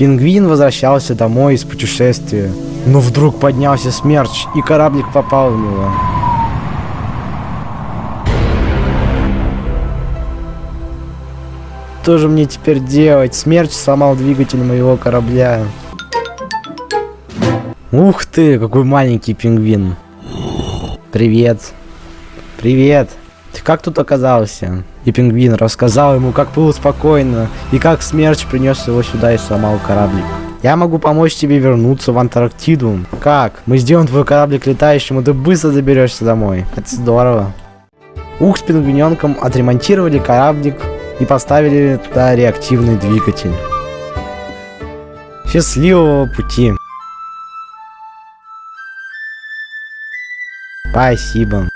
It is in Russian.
Пингвин возвращался домой из путешествия. Но вдруг поднялся смерч, и кораблик попал в него. Что же мне теперь делать? Смерч сломал двигатель моего корабля. Ух ты, какой маленький пингвин. Привет. Привет. Ты как тут оказался? И пингвин рассказал ему, как было спокойно, и как смерч принес его сюда и сломал кораблик. Я могу помочь тебе вернуться в Антарктиду. Как? Мы сделаем твой кораблик летающим, и ты быстро доберешься домой. Это здорово. Ух, с пингвиненком отремонтировали кораблик и поставили туда реактивный двигатель. Счастливого пути. Спасибо.